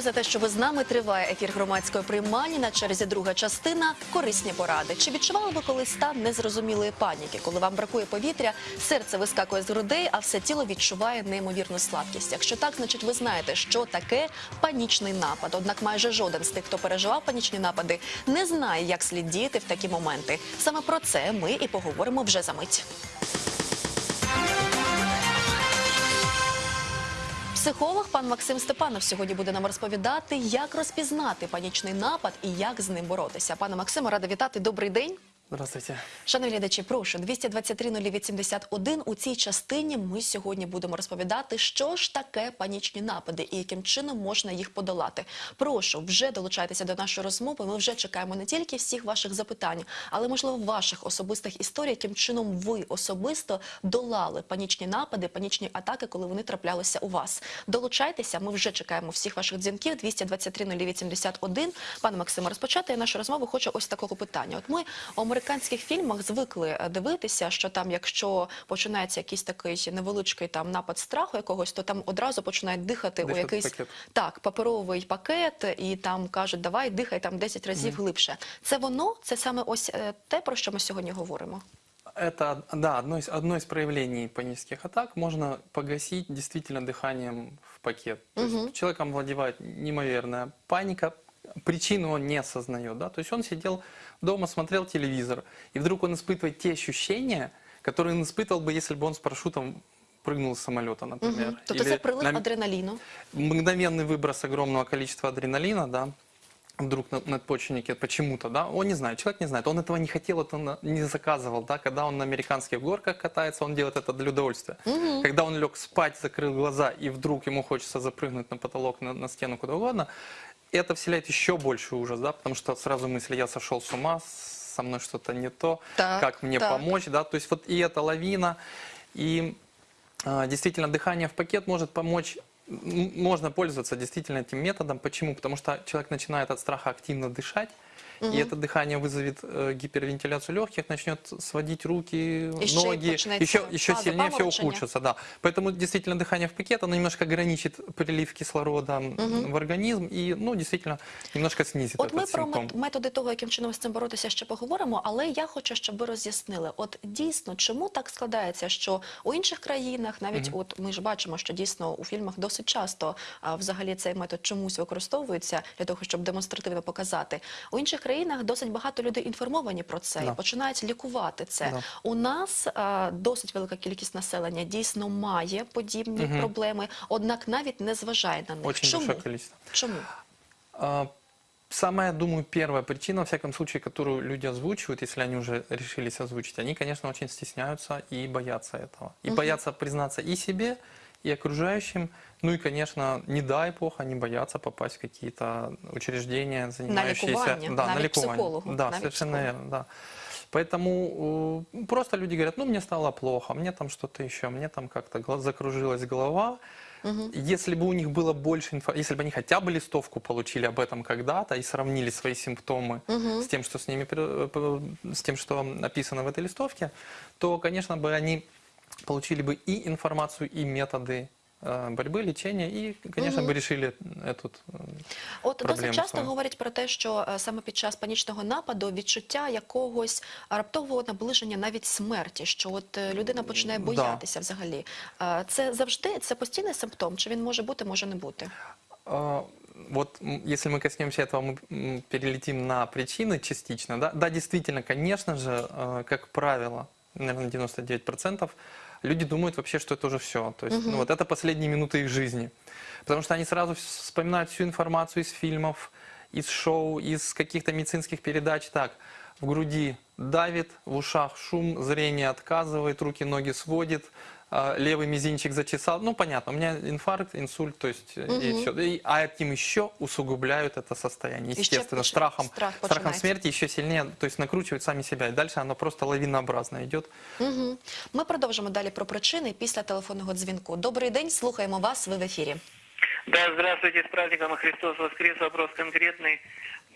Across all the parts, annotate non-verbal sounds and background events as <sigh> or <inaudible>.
Дякую за те, що ви з нами. Триває ефір громадської приймальні. На черзі друга частина корисні поради. Чи відчували ви колись стан незрозумілої паніки, коли вам бракує повітря, серце вискакує з грудей, а все тіло відчуває неймовірну слабкість? Якщо так, значить ви знаєте, що таке панічний напад. Однак майже жоден з тих, хто переживав панічні напади, не знає, як слід діяти в такі моменти. Саме про це ми і поговоримо вже за мить. Психолог пан Максим Степанов сьогодні буде нам розповідати, як розпізнати панічний напад і як з ним боротися. Пане Максиме, рада вітати. Добрий день. Здравствуйте. Шановні глядачі, прошу 223 081. У цій частині ми сьогодні будемо розповідати, що ж таке панічні напади і яким чином можна їх подолати. Прошу вже долучайтеся до нашої розмови. Ми вже чекаємо не тільки всіх ваших запитань, але можливо ваших особистих історій, яким чином ви особисто долали панічні напади, панічні атаки, коли вони траплялися у вас. Долучайтеся. Ми вже чекаємо всіх ваших дзвінків. 223 081. Пане Максиме, розпочати я нашу розмову хочу ось такого питання. От ми американських фільмах звикли е, дивитися, що там, якщо починається якийсь такий невеличкий там напад страху якогось, то там одразу починають дихати у якийсь пакет. так паперовий пакет, і там кажуть, давай дихай там 10 разів глибше. Це воно, це саме ось е, те, про що ми сьогодні говоримо. Это, да, одно из, одно из проявлений панических атак можно погасить действительно дыханием в пакет. То есть человеком владевает неимоверная паника, причину он не осознает. Да? То есть он сидел дома, смотрел телевизор, и вдруг он испытывает те ощущения, которые он испытывал бы, если бы он с парашютом прыгнул с самолета, например. Мгм. Тобто Или це прилив на- адреналіну. мгновенный выброс огромного количества адреналина, да, вдруг на надпочечнике почему-то, да, он не знает, человек не знает, он этого не хотел, это он не заказывал, да, когда он на американских горках катается, он делает это для удовольствия. Когда он лег спать, закрыл глаза, и вдруг ему хочется запрыгнуть на потолок, на, на стену, куда угодно, это вселяет еще больше ужас, да, потому что сразу мысли, я сошел с ума, со мной что-то не то, Так, как мне так. помочь, да, то есть вот и эта лавина, и а, Действительно, дыхание в пакет может помочь, можно пользоваться действительно этим методом. Почему? Потому что человек начинает от страха активно дышать, и это дыхание вызовет э, гипервентиляцию легких, начнет сводить руки, И еще и ноги, начинается еще, еще фаза сильнее все паморочения. ухудшится. Да. Поэтому действительно дыхание в пакет, оно немножко ограничит прилив кислорода м, в организм и, ну, действительно, немножко снизит От ми этот про симптом. мет- методи того, яким чином з цим боротися, ще поговоримо. Але я хочу, щоб ви роз'яснили, от дійсно, чому так складається, що у інших країнах, навіть от ми ж бачимо, що дійсно у фільмах досить часто а, взагалі цей метод чомусь використовується для того, щоб демонстративно показати. У інших країнах досить багато людей інформовані про це і починають лікувати це. Да. У нас а, досить велика кількість населення дійсно має подібні проблеми, однак навіть не зважає на них. Очень Чому? Чому? А, Самая, думаю, первая причина, во всяком случае, которую люди озвучивают, если они уже решились озвучить, они, конечно, очень стесняются и боятся этого. И боятся признаться и себе, и окружающим. Ну и, конечно, не дай бог, они боятся попасть в какие-то учреждения, занимающиеся... ликование, да, на Да, совершенно психологу. верно, да. Поэтому э, просто люди говорят, ну мне стало плохо, мне там что-то еще, мне там как-то закружилась голова. Если бы у них было больше информации, если бы они хотя бы листовку получили об этом когда-то и сравнили свои симптомы с тем, что с ними, п- с тем, что написано в этой листовке, то, конечно, бы они получили бы и информацию, и методы э, борьбы, лечения, и, конечно, бы решили эту э, От досить проблему часто свою. говорять про те, що е, саме під час панічного нападу відчуття якогось раптового наближення навіть смерті, що от е, людина починає Да. боятися взагалі. Е, Це завжди це постійний симптом, чи він може бути, може не бути? А, Вот м, если мы коснемся этого, мы м, перелетим на причины частично. Да, да действительно, конечно же, э, как правило, наверное, 99%, люди думают вообще, что это уже все. То есть, ну, вот это последние минуты их жизни. Потому что они сразу вс- вспоминают всю информацию из фильмов, из шоу, из каких-то медицинских передач. Так, в груди давит, в ушах шум, зрение отказывает, руки, ноги сводит, левый мизинчик зачесал. Ну, понятно, у меня инфаркт, инсульт, то есть, э, и все. а этим еще усугубляют это состояние, еще естественно, поч- страхом, страх страхом починается. смерти еще сильнее, то есть накручивают сами себя. И дальше оно просто лавинообразно идет. Угу. Ми продовжимо далі про причини після телефонного дзвінку. Добрий день, слухаємо вас. Ви в ефірі. Да, здравствуйте, с праздником Христос воскрес. Вопрос конкретный.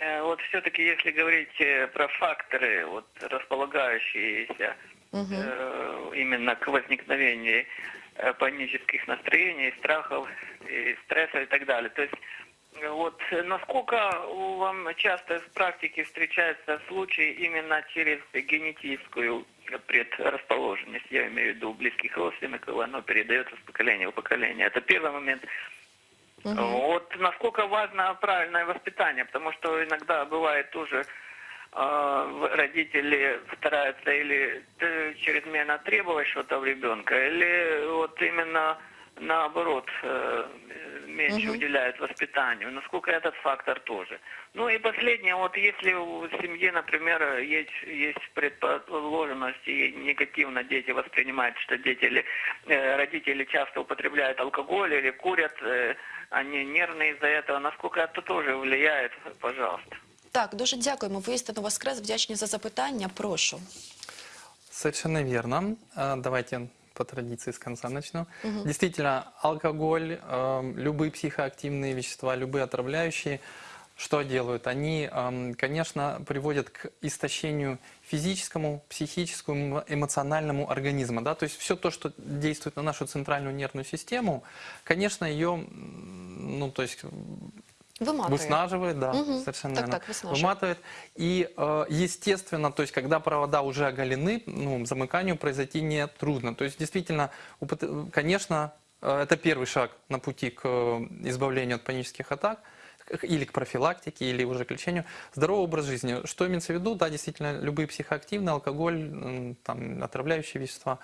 Э, Вот все-таки, если говорить э, про факторы, вот располагающиеся э, именно к возникновению э, панических настроений, страхов, и стресса и так далее. То есть Вот э, насколько у вам часто в практике встречаются случаи именно через генетическую предрасположенность, я имею в виду близких родственников, оно передается с поколения в поколение. Это первый момент. Вот насколько важно правильное воспитание, потому что иногда бывает тоже э, родители стараются или э, чрезмерно требовать что-то в ребенка, или вот именно наоборот э, меньше уделяют воспитанию. Насколько этот фактор тоже. Ну и последнее, вот если в семье, например, есть, есть предположенность и негативно дети воспринимают, что дети или э, родители часто употребляют алкоголь или курят, э, они нервные из-за этого, насколько это тоже влияет, пожалуйста. Так, дуже дякуємо. Ви істину воскрес. Вдячні за запитання. Прошу. Совершенно верно. А, Давайте по традиции с конца начну. Действительно, алкоголь, эм, любые психоактивные вещества, любые отравляющие, что делают? Они, эм, конечно, приводят к истощению физическому, психическому, эмоциональному организма. Да? То есть все то, что действует на нашу центральную нервную систему, конечно, ее, м, ну, то есть Виматує. Выснаживает, да, Мгм. совершенно Так, верно. так, выснаживает. Выматывает. И, э, естественно, то есть, когда провода уже оголены, ну, замыканию произойти не трудно. То есть, действительно, конечно, э, это первый шаг на пути к э, избавлению от панических атак или к профилактике, или уже к лечению. Здоровый образ жизни. Что имеется в виду? Да, действительно, любые психоактивные, алкоголь, там, отравляющие вещества.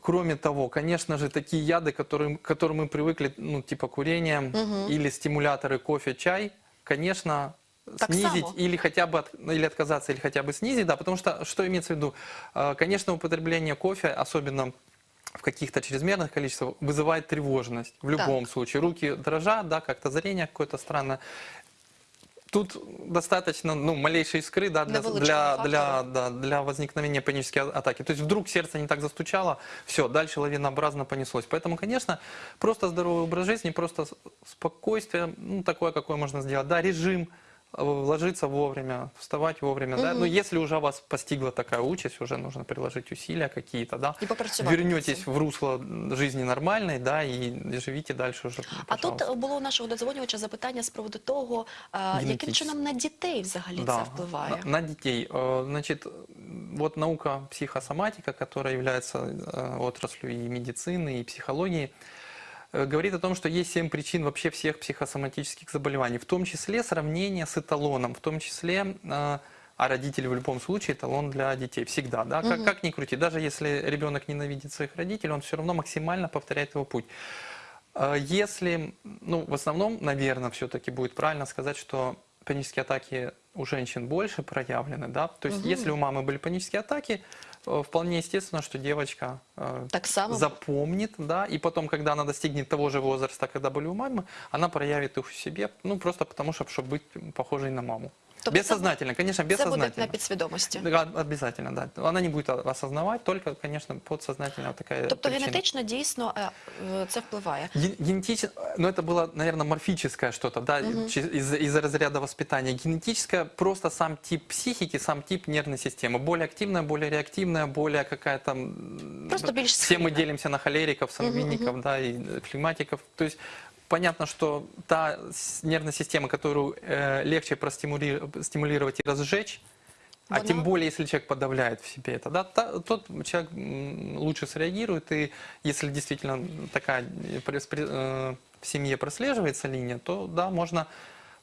Кроме того, конечно же, такие яды, которые, к которым мы привыкли, ну, типа курения или стимуляторы кофе, чай, конечно, Так снизить само. или хотя бы от- или отказаться, или хотя бы снизить, да, потому что что имеется в виду? Э, Конечно, употребление кофе, особенно в каких-то чрезмерных количествах, вызывает тревожность в любом случае. Руки дрожат, да, как-то зрение какое-то странное. Тут достаточно ну, малейшей искры да, для, для, для, да, для возникновения панической а- атаки. То есть вдруг сердце не так застучало, все, дальше лавинообразно понеслось. Поэтому, конечно, просто здоровый образ жизни, просто спокойствие, ну, такое, какое можно сделать. Да, режим, ложиться вовремя, вставать вовремя. Да? Но если уже вас постигла такая участь, уже нужно приложить усилия какие-то, да, И попрацювати над вернетесь в русло жизни нормальной, да, и живите дальше уже, А тут пожалуйста. було у нашого додзвонювача запитання з приводу того, е, яким Генетично. чином на дітей взагалі це Да, впливає. На, на детей. Э, Значит, вот наука психосоматика, которая является э, отраслью и медицины, и психологии, э, говорит о том, что есть семь причин вообще всех психосоматических заболеваний, в том числе сравнение с эталоном, в том числе, э, а родители в любом случае эталон для детей всегда, да, как, как ни крути, даже если ребенок ненавидит своих родителей, он все равно максимально повторяет его путь. Э, Если, ну, в основном, наверное, все-таки будет правильно сказать, что панические атаки у женщин больше проявлены, да, то есть если у мамы были панические атаки, э, вполне естественно, что девочка э, Так само. запомнит, да, и потом, когда она достигнет того же возраста, когда были у мамы, она проявит их в себе, ну, просто потому что, чтобы быть похожей на маму. Тобто це- бессознательно, конечно, Це буде бессознательно. на підсвідомості. Да, обязательно, да. Она не будет о- осознавать, только, конечно, подсознательно такая Тобто причина. генетично дійсно е, е, це впливає. Ген- Генетически, но это было, наверное, морфическое что-то, да, чи- из, из разряда воспитания. Генетическое просто сам тип психики, сам тип нервной системы. Более активная, более реактивная, более какая-то... м, Просто більш Все мы схильна. делимся на холериков, сангвиников, да, и э, флегматиков. То есть понятно, что та нервная система, которую э, легче простимули- стимулировать и разжечь, а тем более, если человек подавляет в себе это, да, тот человек лучше среагирует, и если действительно такая э, э, в семье прослеживается линия, то да, можно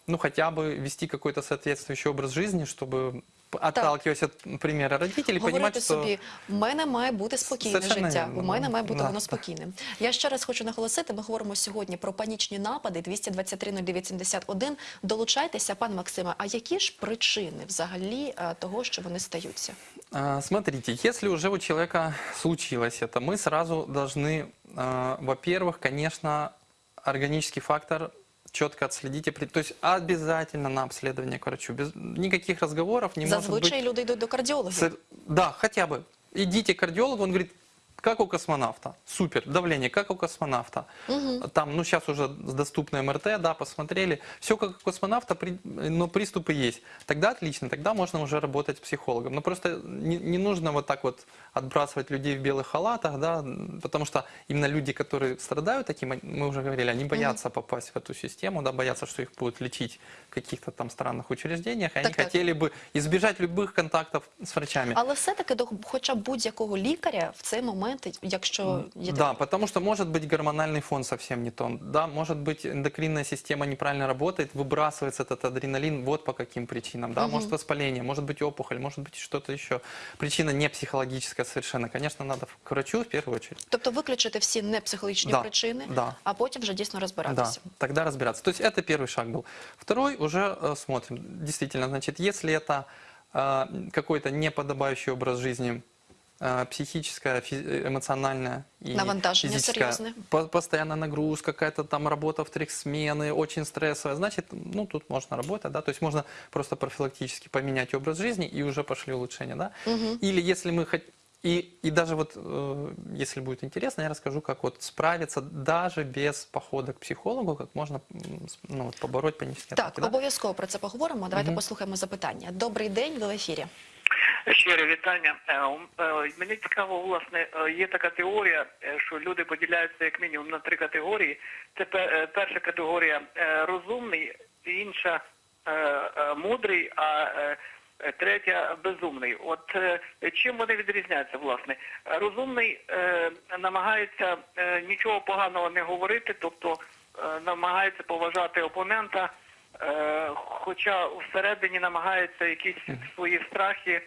ну хотя бы вести какой-то соответствующий образ жизни, чтобы отталкиваясь от примера родителей, понимать, Говорити что собі, в мене має бути спокійне Совершенно життя, вірно, у мене да. має бути Да, воно да. спокійним. Я ще раз хочу наголосити, ми говоримо сьогодні про панічні напади 223 0971. Долучайтеся, пан Максиме. А які ж причини взагалі е, того, що вони стаються? А, Смотрите, если уже у человека случилось это, мы сразу должны, а, во-первых, конечно, органический фактор четко при- То есть обязательно на обследование к врачу. Без никаких разговоров не может быть. Зазвичай люди йдуть до кардіологів. Сер- Да, хотя бы. Идите к кардиологу, он говорит, как у космонавта. Супер, давление, как у космонавта. Там, ну, сейчас уже доступно МРТ, да, посмотрели. Все как у космонавта, но приступы есть. Тогда отлично, тогда можно уже работать с психологом. Но просто не, не нужно вот так вот отбрасывать людей в белых халатах, да, потому что именно люди, которые страдают таким, мы уже говорили, они боятся попасть в эту систему, да, боятся, что их будут лечить в каких-то там странных учреждениях, и они Так, так. хотели бы избежать любых контактов с врачами. Але все-таки до хоча б будь-якого лікаря в цей момент, якщо є Да, потому что может быть гормональный фон совсем не тон. Да, может быть эндокринная система неправильно работает, выбрасывается этот адреналин вот по каким причинам. Да, может воспаление, может быть опухоль, может быть что-то еще. Причина не психологическая совершенно. Конечно, надо к врачу в первую очередь. Тобто виключити всі непсихологічні Да, причини, да. а потім вже дійсно розбиратися. Да, тогда разбираться. То есть это первый шаг был. Второй уже э, смотрим. Действительно, значит, если это э, какой-то неподобающий образ жизни, э, психическое, фи- эмоциональное и Навантажение физическое, серьезное. по- постоянная нагрузка, какая-то там работа в три смены, очень стрессовая, значит, ну, тут можно работать, да, то есть можно просто профилактически поменять образ жизни и уже пошли улучшения, да. Или если мы хотим и, и даже вот, э, если будет интересно, я расскажу, как вот справиться даже без похода к психологу, как можно м, с- ну, вот, побороть панические Так, атаки. да? обов'язково про це поговоримо. Давайте Мгм. послухаємо запитання. Добрий день, ви в ефірі. Щире вітання. Е, е, Мені цікаво, власне, е, є така теорія, що люди поділяються як мінімум на три категорії. Це пе- перша категорія розумний, інша мудрий, а третя безумний. От чим вони відрізняються, власне? Розумний намагається нічого поганого не говорити, тобто намагається поважати опонента. Хоча всередині намагається якісь свої страхи,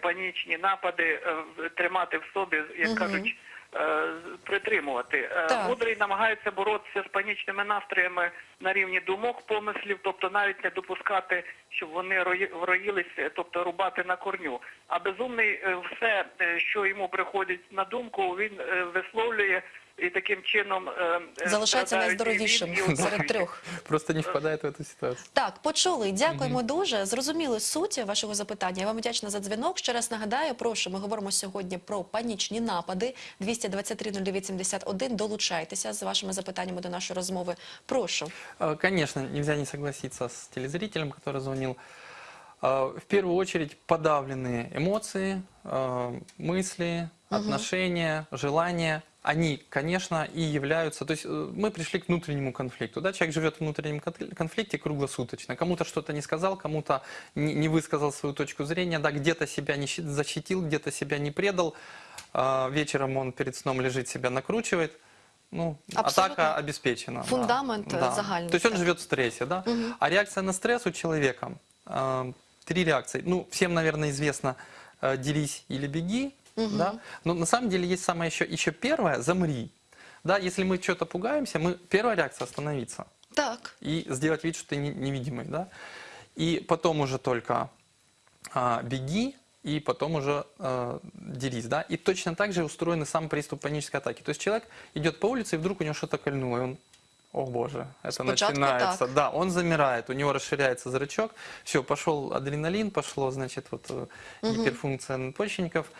панічні напади е, тримати в собі, як кажуть, е, притримувати. Е, Так. Мудрий намагається боротися з панічними настроями на рівні думок, помислів, тобто навіть не допускати, щоб вони рої- вроїлися, тобто рубати на корню. А безумний е, все, е, що йому приходить на думку, він е, висловлює і таким чином е, е, Залишається страдають і найздоровішим він, і серед оточуючі. трьох. Просто не впадает в эту ситуацию. Так, почули. Дякуємо дуже. Зрозуміли суть вашого запитання. Я вам вдячна за дзвінок. Ще раз нагадаю, прошу, ми говоримо сьогодні про панічні напади. 223 0971. Долучайтеся з вашими запитаннями до нашої розмови. Прошу. Э, Конечно, нельзя не согласиться с телезрителем, который звонил. Э, В первую очередь подавленные эмоции, э, мысли, отношения, желания. Они, конечно, и являются... То есть э, мы пришли к внутреннему конфликту. Да? Человек живет в внутреннем кон- конфликте круглосуточно. Кому-то что-то не сказал, кому-то не высказал свою точку зрения, да? где-то себя не щи- защитил, где-то себя не предал. А, Вечером он перед сном лежит, себя накручивает. Ну, Абсолютно. атака обеспечена. да. Фундамент, э, загальный, То есть он да. живет в стрессе, да? А реакция на стресс у человека, э, три реакции. Ну, всем, наверное, известно, делись или беги, да? Но на самом деле есть самая еще, еще первая, замри. Да, если мы что-то пугаемся, мы, первая реакция остановиться Так. и сделать вид, что ты не- невидимый, да? И потом уже только а, беги, и потом уже э, делись, да? И точно так же устроен и сам приступ панической атаки. То есть человек идет по улице, и вдруг у него что-то кольнуло, и он, о боже, это Спочатку начинается. так. Да, он замирает, у него расширяется зрачок, все, пошел адреналин, пошло, значит, вот э, гиперфункция надпочечников.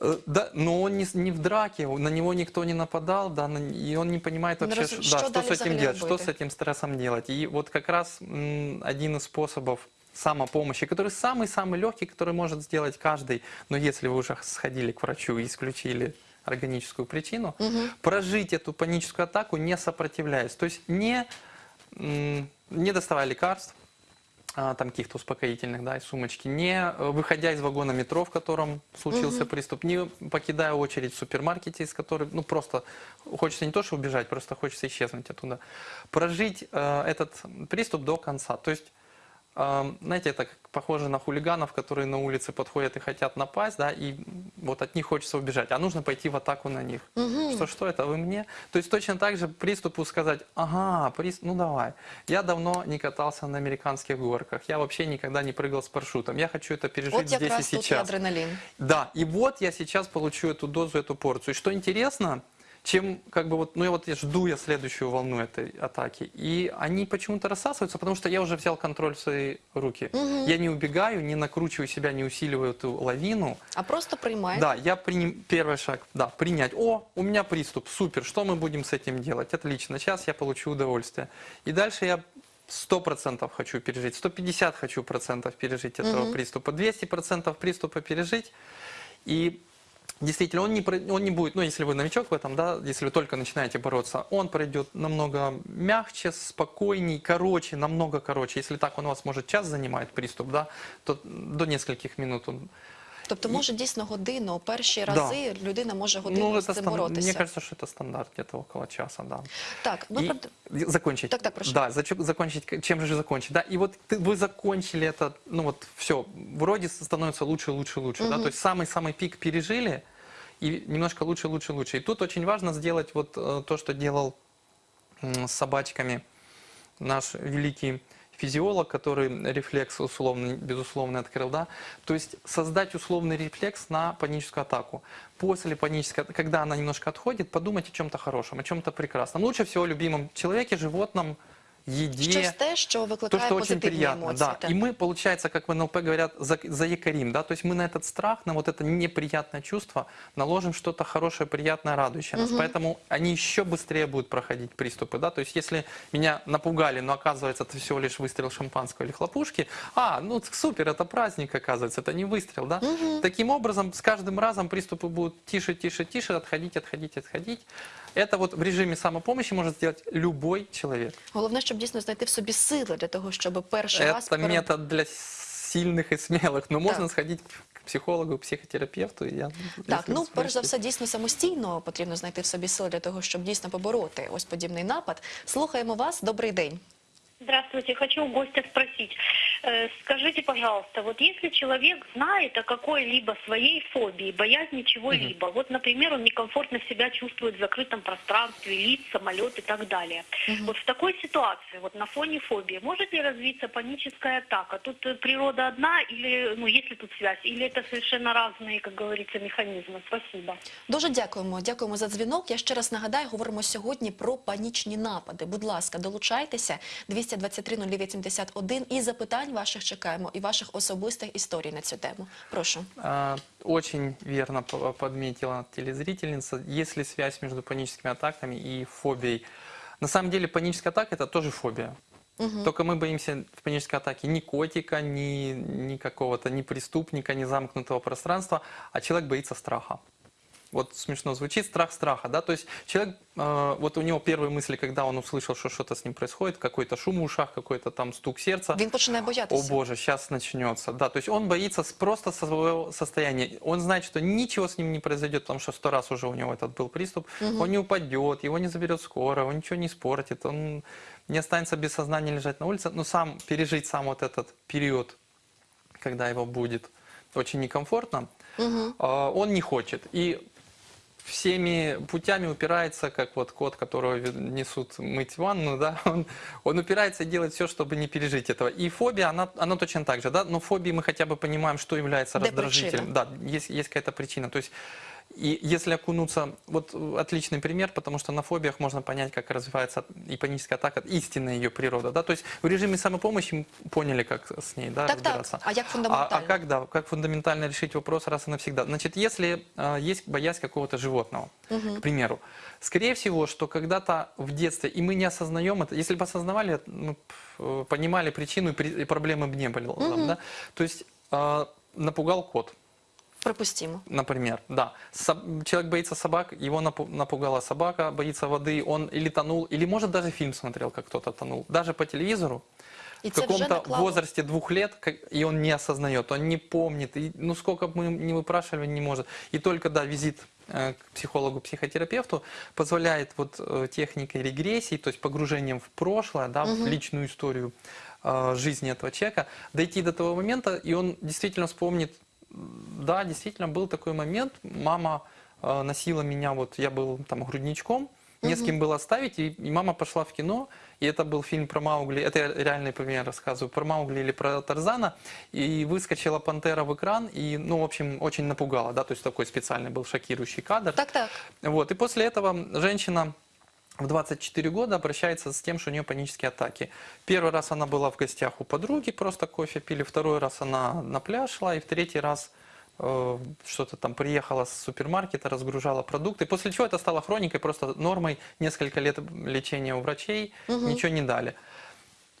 Э, Да, но он не, не в драке, на него никто не нападал, да, и он не понимает Он вообще, раз- что да, что дали с этим делать, что с этим стрессом делать. И вот как раз м, один из способов самопомощи, который самый-самый легкий, который может сделать каждый, но если вы уже сходили к врачу и исключили органическую причину, прожить эту паническую атаку не сопротивляясь. То есть не, м, не доставая лекарств, там каких-то успокоительных, да, из сумочки, не э, выходя из вагона метро, в котором случился приступ, не покидая очередь в супермаркете, из которой, ну, просто хочется не то, что убежать, просто хочется исчезнуть оттуда. Прожить э, этот приступ до конца. То есть, знаете, это похоже на хулиганов, которые на улице подходят и хотят напасть, да, и вот от них хочется убежать, а нужно пойти в атаку на них. Что, что это, вы мне? То есть точно так же приступу сказать, ага, прист... ну давай, я давно не катался на американских горках, я вообще никогда не прыгал с парашютом, я хочу это пережить От здесь и сейчас. адреналін. Да, и вот я сейчас получу эту дозу, эту порцию. И что интересно, чем как бы вот, ну я вот я жду я следующую волну этой атаки, и они почему-то рассасываются, потому что я уже взял контроль в свои руки. Я не убегаю, не накручиваю себя, не усиливаю эту лавину. А просто приймаєте? Да, я приним первый шаг, да, принять. О, у меня приступ, супер, что мы будем с этим делать? Отлично, сейчас я получу удовольствие. И дальше я 100% хочу пережить, 150 хочу процентов пережить этого приступа, 200 процентов приступа пережить. И действительно, он не, он не будет, ну, если вы новичок в этом, да, если вы только начинаете бороться, он пройдет намного мягче, спокойней, короче, намного короче. Если так он у вас, может, час занимает приступ, да, то до нескольких минут он Тобто, може дійсно годину, перші рази людина може годину Ну, з цим стан- боротися. Мне кажется, что это стандарт, где-то около часа, да. Так, ми И прод- закончить. Так, так, прошу. Да, зачем закончить, чем же закончить? Да, и вот ты- вы закончили это, ну вот все, вроде становится лучше, лучше, лучше, да, то есть самый-самый пик пережили, и немножко лучше, лучше, лучше. И тут очень важно сделать вот то, что делал с собачками наш великий физиолог, который рефлекс условно, безусловно открыл, да, то есть создать условный рефлекс на паническую атаку. После панической, когда она немножко отходит, подумать о чем-то хорошем, о чем-то прекрасном. Лучше всего о любимом человеке, животном, еде. щось те, що То, викликає что очень позитивні приятно, емоції. да. так. И мы, получается, как в НЛП говорят, за- заякорим, да, то есть мы на этот страх, на вот это неприятное чувство наложим что-то хорошее, приятное, радующее нас. Поэтому они еще быстрее будут проходить приступы, да, то есть если меня напугали, но оказывается это всего лишь выстрел шампанского или хлопушки, а, ну супер, это праздник, оказывается, это не выстрел, да. Таким образом, с каждым разом приступы будут тише, тише, тише, отходить, отходить, отходить. Это вот в режиме самопомощи может сделать любой человек. Головне, щоб дійсно знайти в собі сили для того, щоб перший раз Это пере- метод для сильных и смелых. Но можно Так. сходить к психологу, психотерапевту. и Я, Так, если ну вы перш за спросите. все, дійсно самостійно потрібно знайти в собі сили для того, щоб дійсно побороти ось подібний напад. Слухаємо вас. Добрий день. Здравствуйте, хочу у гостя спросить. Э, Скажите, пожалуйста, вот если человек знает о какой-либо своей фобии, боязни чего-либо, вот, например, он некомфортно себя чувствует в закрытом пространстве, лиц, самолет и так далее. Вот в такой ситуации, вот на фоне фобии, может ли развиться паническая атака? Тут э, природа одна или, ну, есть ли тут связь? Или это совершенно разные, как говорится, механизмы? Спасибо. Дуже дякуємо. Дякуємо за дзвінок. Я ще раз нагадаю, говоримо сьогодні про панічні напади. Будь ласка, долучайтеся 223 0881 і запитань ваших чекаємо, і ваших особистих історій на цю тему. Прошу. А, Очень верно по- подметила телезрительница. Есть ли связь между паническими атаками и фобией? На самом деле паническая атака это тоже фобия. Только мы боимся в панической атаке ни котика, ни, ни какого-то, ни преступника, ни замкнутого пространства, а человек боится страха. Вот смешно звучит, страх страха, да, то есть человек, э, вот у него первые мысли, когда он услышал, что что-то с ним происходит, какой-то шум в ушах, какой-то там стук сердца, Він починає о боятися. боже, сейчас начнется. Да, то есть он боится просто своего состояния. Он знает, что ничего с ним не произойдет, потому что сто раз уже у него этот был приступ. Он не упадет, его не заберет скоро, он ничего не испортит, он не останется без сознания лежать на улице. Но сам пережить сам вот этот период, когда его будет очень некомфортно, а, он не хочет. И всеми путями упирается, как вот кот, которого несут мыть ванну, да, <laughs> он, он упирается и делает все, чтобы не пережить этого. И фобия, она, она точно так же, да, но фобии мы хотя бы понимаем, что является раздражителем. Да, есть, есть какая-то причина. То есть и если окунуться, вот э, отличный пример, потому что на фобиях можно понять, как развивается и паническая атака, истинная ее природа, да, то есть в режиме самопомощи мы поняли, как с ней, да, Так, разбираться. так. А А, фундаментально? а как, да, как фундаментально решить вопрос раз и навсегда? Значит, если э, есть боязнь какого-то животного, к примеру, скорее всего, что когда-то в детстве, и мы не осознаем это, если бы осознавали, мы б, э, понимали причину, и, при- и проблемы бы не были. Да? То есть э, напугал кот, Припустімо. например, да. Человек боится собак, его напу- напугала собака, боится воды, он или тонул, или может даже фильм смотрел, как кто-то тонул, даже по телевизору, І в каком-то возрасте двух лет, как- и он не осознает, он не помнит, и, ну сколько бы мы не выпрашивали, не может. И только, да, визит э, к психологу-психотерапевту позволяет вот э, техникой регрессии, то есть погружением в прошлое, да, в личную историю э, жизни этого человека, дойти до того момента, и он действительно вспомнит, да, действительно был такой момент, мама э, носила меня, вот я был там грудничком, Не с кем было оставить, и, и мама пошла в кино, и это был фильм про Маугли, это я реальный пример рассказываю, про Маугли или про Тарзана, и выскочила пантера в экран, и, ну, в общем, очень напугала, да, то есть такой специальный был шокирующий кадр. Так, так. Вот, и после этого женщина в 24 года обращается с тем, что у нее панические атаки. Первый раз она была в гостях у подруги, просто кофе пили, второй раз она на пляж шла, и в третий раз э, что-то там приехала с супермаркета, разгружала продукты. После чего это стало хроникой, просто нормой. Несколько лет лечения у врачей, ничего не дали.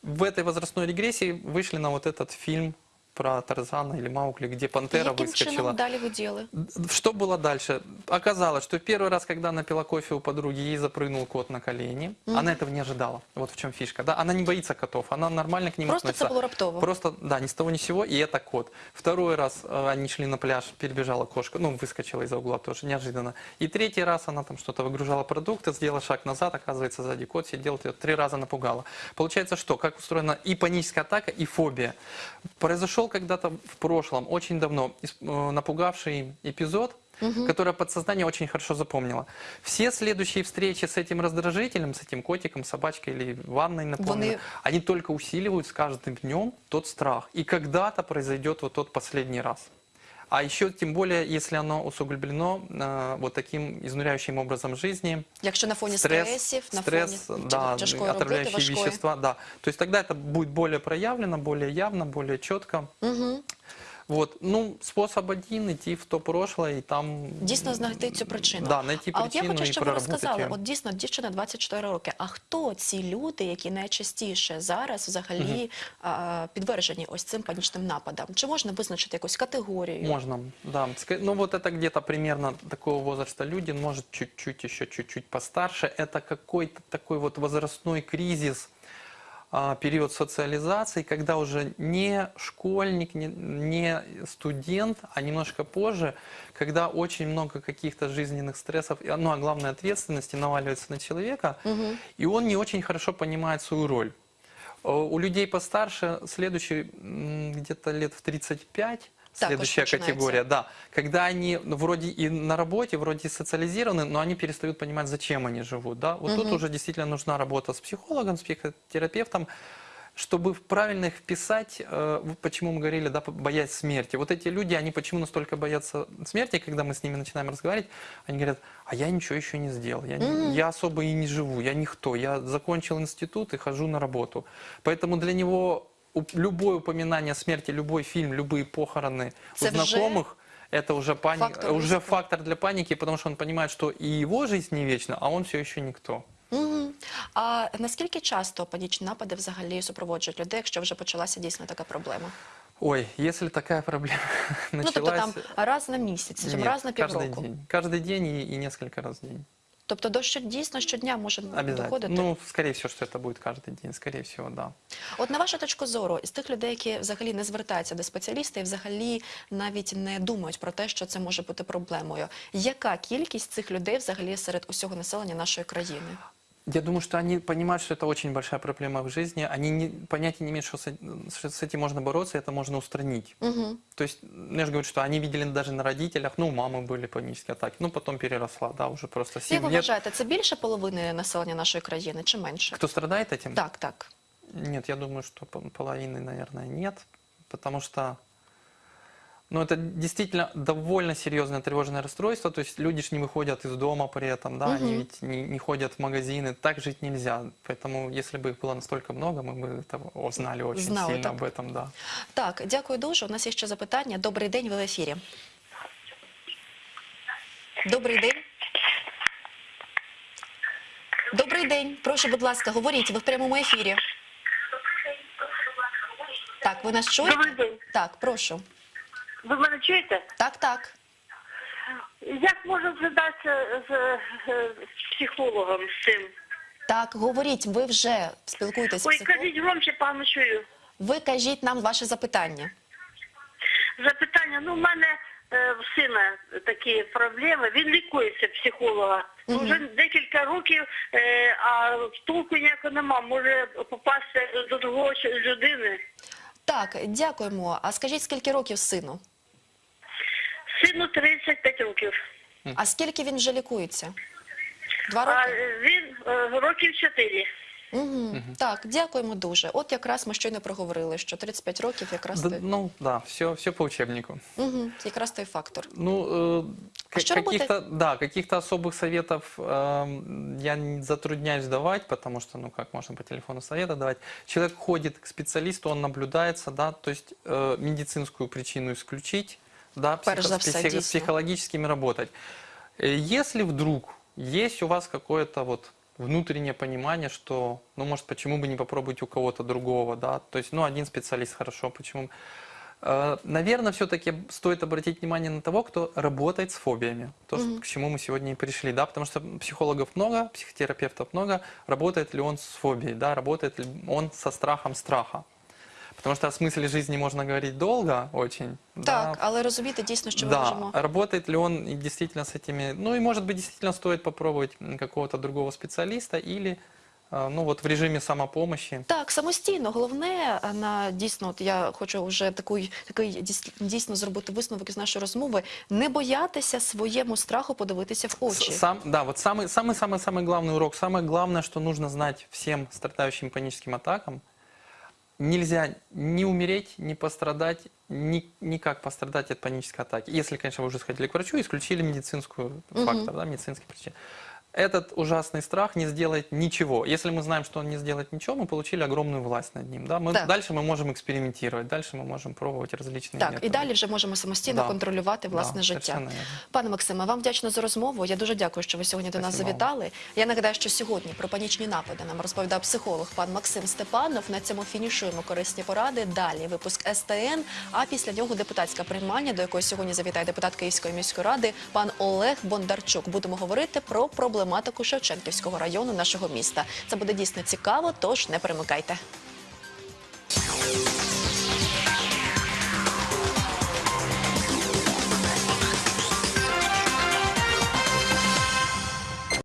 В этой возрастной регрессии вышли на вот этот фильм про Тарзана или Маугли, где пантера Яким выскочила. ви діяли? Что было дальше? Оказалось, что первый раз, когда она пила кофе у подруги, ей запрыгнул кот на колени. Она этого не ожидала. Вот в чем фишка. Да? Она не боится котов, она нормально к ним Просто относится. було раптово. Просто, да, ни с того ни с сего, и это кот. Второй раз э, они шли на пляж, перебежала кошка, ну, выскочила из-за угла тоже, неожиданно. И третий раз она там что-то выгружала продукты, сделала шаг назад, оказывается, сзади кот сидел, ее три раза напугала. Получается, что? Как устроена и паническая атака, и фобия. Произошел когда-то в прошлом, очень давно, э, напугавший эпизод, которое подсознание очень хорошо запомнило. Все следующие встречи с этим раздражителем, с этим котиком, собачкой или ванной, напомню, Вони- они только усиливают с каждым днем тот страх. И когда-то произойдет вот тот последний раз. А еще, тем более, если оно усугублено э, вот таким изнуряющим образом жизни, Якщо на фоні стресс, стресів, на стресс, фоні да, тяжкої роботи, отравляющие важкої. вещества, да. То есть тогда это будет более проявлено, более явно, более четко. Вот, ну, способ один, идти в то прошлое и там... Дійсно знайти цю причину. Да, знайти а от я хочу, щоб ви розказали, от дійсно дівчина 24 роки. А хто ці люди, які найчастіше зараз взагалі а, підтверджені ось цим панічним нападам? Чи можна визначити якусь категорію? Можно, да. Ну вот это где-то примерно такого возраста люди, может чуть-чуть еще чуть-чуть постарше. Это какой-то такой вот возрастной кризис, период социализации, когда уже не школьник, не, не студент, а немножко позже, когда очень много каких-то жизненных стрессов, ну а главное ответственности наваливается на человека, и он не очень хорошо понимает свою роль. Э, У людей постарше следующий где-то лет в 35 Так, следующая категория, да, когда они ну, вроде и на работе, вроде и социализированы, но они перестают понимать, зачем они живут, да. Вот тут уже действительно нужна работа с психологом, с психотерапевтом, чтобы правильно их вписать, э, почему мы говорили, да, боясь смерти. Вот эти люди, они почему настолько боятся смерти, когда мы с ними начинаем разговаривать, они говорят, а я ничего еще не сделал, я, не- я особо и не живу, я никто, я закончил институт и хожу на работу. Поэтому для него любое упоминание о смерти, любой фильм, любые похороны у Это вже знакомых, это уже, пани... фактор уже риска. фактор для паники, потому что он понимает, что и его жизнь не вечна, а он все еще никто. Мгм. А наскільки часто панічні напади взагалі супроводжують людей, якщо вже почалася дійсно така проблема? Ой, если такая проблема Ну началась... тобто там раз на місяць, Нет, раз на каждый півроку. день. Каждый день и, и несколько раз в день. Тобто дощ дійсно щодня може доходити. Ну, скоріше всього, що це буде кожен день. скоріше всього, да. От на вашу точку зору, з тих людей, які взагалі не звертаються до спеціаліста і взагалі навіть не думають про те, що це може бути проблемою. Яка кількість цих людей взагалі серед усього населення нашої країни? Я думаю, что они понимают, что это очень большая проблема в жизни. Они не, понятия не имеют, что с, э- что с этим можно бороться, это можно устранить. Угу. То есть, ну, я же говорю, что они видели даже на родителях, ну, у мамы были панические атаки, ну, потом переросла, да, уже просто сил Як ви нет. вважаєте, це більше половини населення нашої країни чи менше? Кто страдает этим? Так, так. Нет, я думаю, что по- половины, наверное, нет, потому что, ну, это действительно довольно серьезное тревожное расстройство, то есть люди ж не выходят из дома при этом, да, они ведь не, не ходят в магазины, так жить нельзя, поэтому если бы их было настолько много, мы бы это узнали очень Знали сильно так. об этом, да. Так, дякую дуже. У нас є ще запитання. Добрий день, ви в ефірі. Добрий день. Добрий день. Прошу, будь ласка, говоріть, ви в прямому ефірі. Так, ви нас чуєте? Добрий день. Так, прошу. Ви мене чуєте? Так, так. Як можна зв'язатися з, з психологом з цим? Так, говоріть, ви вже спілкуєтесь з Ой, кажіть громче, пану чую. Ви кажіть нам ваше запитання. Запитання, ну, в мене е, в сина такі проблеми. Він лікується психолога. Ну, Вже декілька років, е, а толку ніякого нема. Може попасти до другого людини. Так, дякуємо. А скажіть, скільки років сину? Сину 35 років. А скільки він вже лікується? Два А роки? він е, років чотири. Угу. Так, дякуємо дуже. От якраз ми щойно проговорили, що 35 років якраз Да, той, ну да, все, все по учебнику. угу. якраз той фактор. Ну, э, А ка- что каких-то, да, каких-то особых советов эм, я не затрудняюсь давать, потому что, ну, как можно по телефону совета давать. Человек ходит к специалисту, он наблюдается, да, то есть э, медицинскую причину исключить, да, Перш за все, с дійсно. психологическими работать. Э, Если вдруг есть у вас какое-то вот внутреннее понимание, что, ну, может, почему бы не попробовать у кого-то другого, да, то есть, ну, один специалист хорошо, почему Э, Наверное, все-таки стоит обратить внимание на того, кто работает с фобиями. То, что- к чему мы сегодня и пришли, да, потому что психологов много, психотерапевтов много. Работает ли он с фобией, да, работает ли он со страхом страха? Потому что о смысле жизни можно говорить долго очень. да, Так, але розумієте дійсно, що ми да, можемо. работает ли он и действительно с этими... Ну и, может быть, действительно стоит попробовать м, какого-то другого специалиста или, э, ну вот в режиме самопомощи. Так, самостійно. Головне а, на дійсно, от я хочу вже такий, такий дійс- дійсно зробити висновок із нашої розмови. Не боятися своєму страху подивитися в очі. С- Сам, да, вот самый, самый, самый, самый главный урок, самое главное, что нужно знать всем страдающим паническим атакам, нельзя ни умереть, ни пострадать, ни, никак пострадать от панической атаки. Если, конечно, вы уже сходили к врачу исключили медицинскую фактор, да, медицинский причин. Этот ужасный страх не сделает ничего. Если мы знаем, что он не сделает ничего, мы получили огромную власть над ним. Да? Мы, Так. Дальше мы можем экспериментировать, дальше мы можем пробовать различные Так, методы. і далі вже можемо самостійно Да. контролювати власне Да, життя. совершенно верно. Пане Максиме, вам вдячна за розмову. Я дуже дякую, що ви сьогодні до нас Спасибо вам. завітали. Я нагадаю, що сьогодні про панічні напади нам розповідав психолог пан Максим Степанов. На цьому фінішуємо корисні поради. Далі випуск СТН. А після нього депутатська приймання, до якої сьогодні завітає депутат Київської міської ради пан Олег Бондарчук. Будемо говорити про проблематику Шевченківського району нашого міста. Це буде дійсно цікаво, тож не перемикайте.